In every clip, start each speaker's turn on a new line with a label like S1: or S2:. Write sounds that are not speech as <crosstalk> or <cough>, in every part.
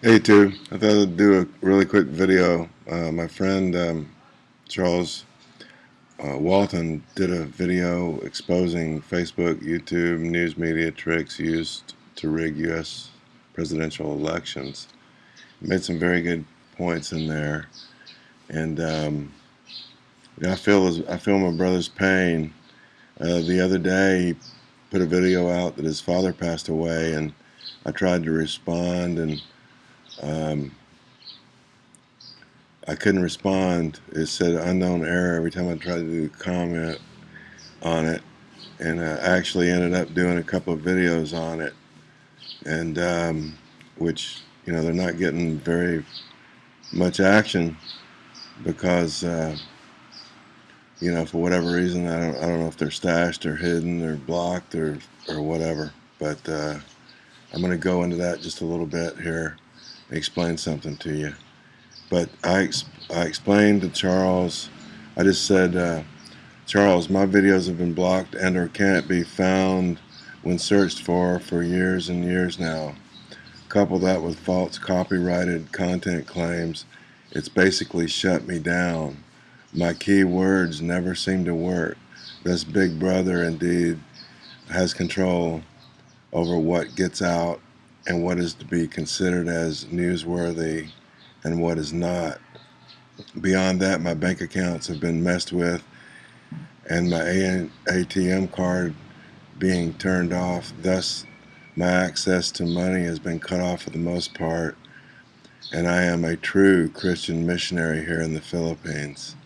S1: Hey, too. I thought I'd do a really quick video. Uh, my friend um, Charles uh, Walton did a video exposing Facebook, YouTube, news media tricks used to rig U.S. presidential elections. He made some very good points in there, and um, I feel I feel my brother's pain. Uh, the other day, he put a video out that his father passed away, and I tried to respond and um, I couldn't respond. It said unknown error every time I tried to do comment on it. And I actually ended up doing a couple of videos on it. And um, which, you know, they're not getting very much action because, uh, you know, for whatever reason, I don't, I don't know if they're stashed or hidden or blocked or, or whatever. But uh, I'm going to go into that just a little bit here explain something to you. But I, I explained to Charles, I just said, uh, Charles, my videos have been blocked and or can't be found when searched for for years and years now. Couple that with false copyrighted content claims, it's basically shut me down. My key words never seem to work. This big brother indeed has control over what gets out and what is to be considered as newsworthy and what is not. Beyond that, my bank accounts have been messed with and my ATM card being turned off. Thus, my access to money has been cut off for the most part, and I am a true Christian missionary here in the Philippines.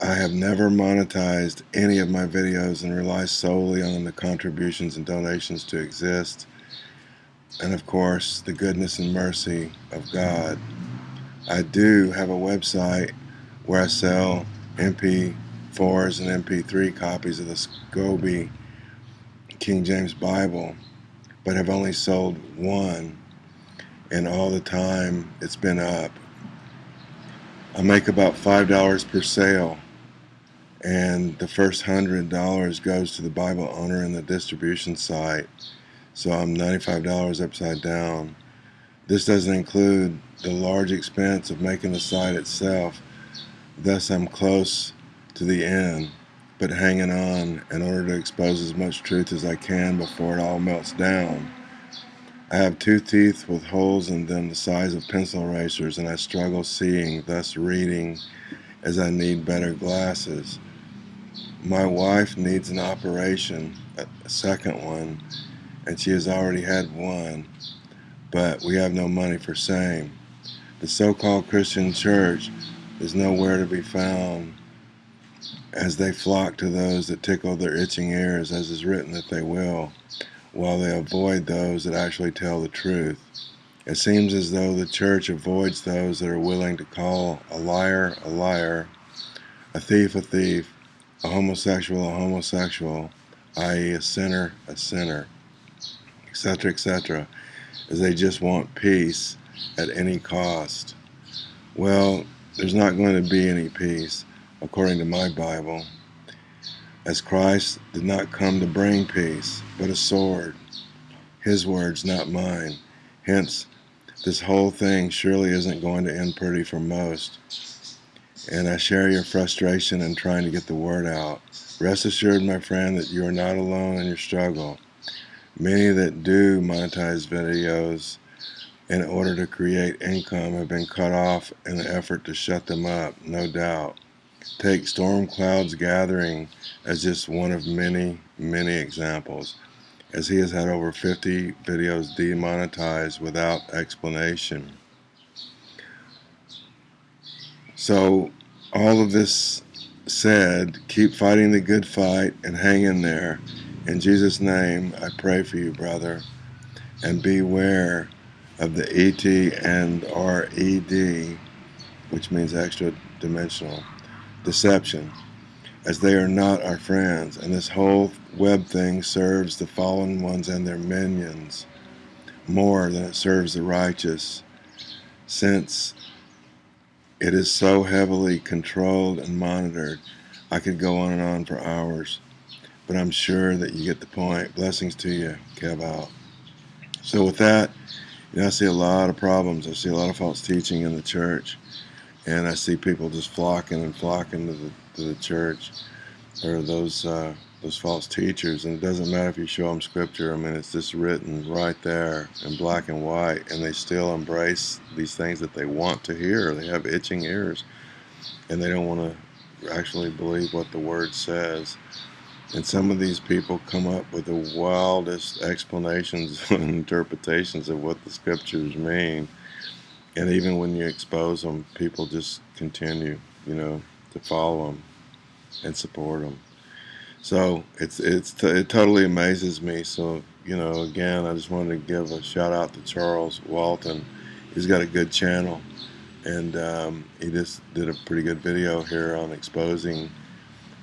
S1: I have never monetized any of my videos and rely solely on the contributions and donations to exist and of course the goodness and mercy of God. I do have a website where I sell MP4s and MP3 copies of the Scourby King James Bible, but have only sold one, and all the time it's been up. I make about $5 per sale, and the first $100 goes to the Bible owner and the distribution site so I'm $95 upside down. This doesn't include the large expense of making the site itself. Thus I'm close to the end, but hanging on in order to expose as much truth as I can before it all melts down. I have two teeth with holes in them the size of pencil erasers and I struggle seeing, thus reading, as I need better glasses. My wife needs an operation, a second one, and she has already had one, but we have no money for same. The so-called Christian church is nowhere to be found as they flock to those that tickle their itching ears, as is written that they will, while they avoid those that actually tell the truth. It seems as though the church avoids those that are willing to call a liar a liar, a thief a thief, a homosexual a homosexual, i.e. a sinner a sinner etc., etc., is they just want peace at any cost. Well, there's not going to be any peace, according to my Bible, as Christ did not come to bring peace, but a sword. His words, not mine. Hence, this whole thing surely isn't going to end pretty for most. And I share your frustration in trying to get the word out. Rest assured, my friend, that you are not alone in your struggle. Many that do monetize videos in order to create income have been cut off in the effort to shut them up, no doubt. Take Storm Cloud's Gathering as just one of many, many examples, as he has had over 50 videos demonetized without explanation. So, all of this said, keep fighting the good fight and hang in there. In Jesus' name, I pray for you, brother, and beware of the ET and RED, which means extra dimensional, deception, as they are not our friends, and this whole web thing serves the fallen ones and their minions more than it serves the righteous, since it is so heavily controlled and monitored. I could go on and on for hours but I'm sure that you get the point. Blessings to you, Kev. So with that, You know, I see a lot of problems. I see a lot of false teaching in the church, and I see people just flocking and flocking to the to the church or those uh, those false teachers. And it doesn't matter if you show them scripture. I mean, it's just written right there in black and white, and they still embrace these things that they want to hear. They have itching ears, and they don't want to actually believe what the word says. And some of these people come up with the wildest explanations <laughs> and interpretations of what the scriptures mean. And even when you expose them, people just continue, you know, to follow them and support them. So it's it's it totally amazes me. So you know, again, I just wanted to give a shout out to Charles Walton. He's got a good channel, and um, he just did a pretty good video here on exposing,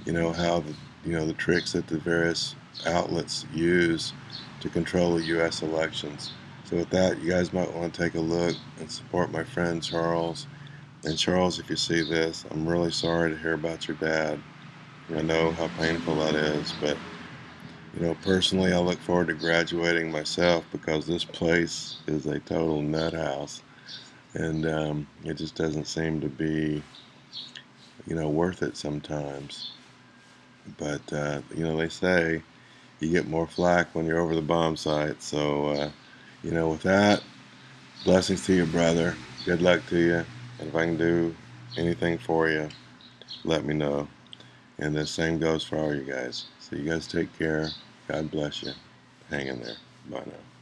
S1: you know, how the you know the tricks that the various outlets use to control the U.S. elections. So with that, you guys might want to take a look and support my friend Charles. And Charles, if you see this, I'm really sorry to hear about your dad. I know how painful that is, but you know, personally, I look forward to graduating myself because this place is a total nut house, and um, it just doesn't seem to be, you know, worth it sometimes. But uh, you know, they say you get more flack when you're over the bomb site. So, uh, you know, with that, blessings to you, brother. Good luck to you, and if I can do anything for you, let me know. And the same goes for all you guys. So you guys take care. God bless you. Hang in there. Bye now.